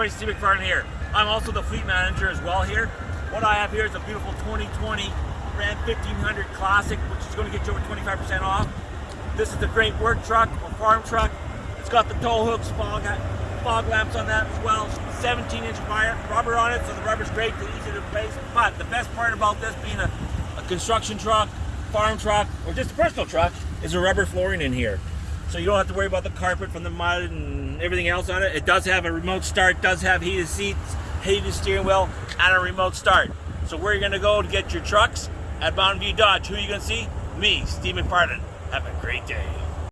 everybody, Steve McFarland here. I'm also the fleet manager as well here. What I have here is a beautiful 2020 Ram 1500 Classic, which is going to get you over 25% off. This is a great work truck or farm truck. It's got the tow hooks, fog, fog lamps on that as well. 17 inch wire, rubber on it, so the rubber's great, easy to replace. But the best part about this being a, a construction truck, farm truck, or just a personal truck is a rubber flooring in here. So you don't have to worry about the carpet from the mud and everything else on it. It does have a remote start, does have heated seats, heated steering wheel, and a remote start. So where you gonna go to get your trucks? At Mountain View Dodge. Who are you gonna see? Me, Steve McFarland. Have a great day.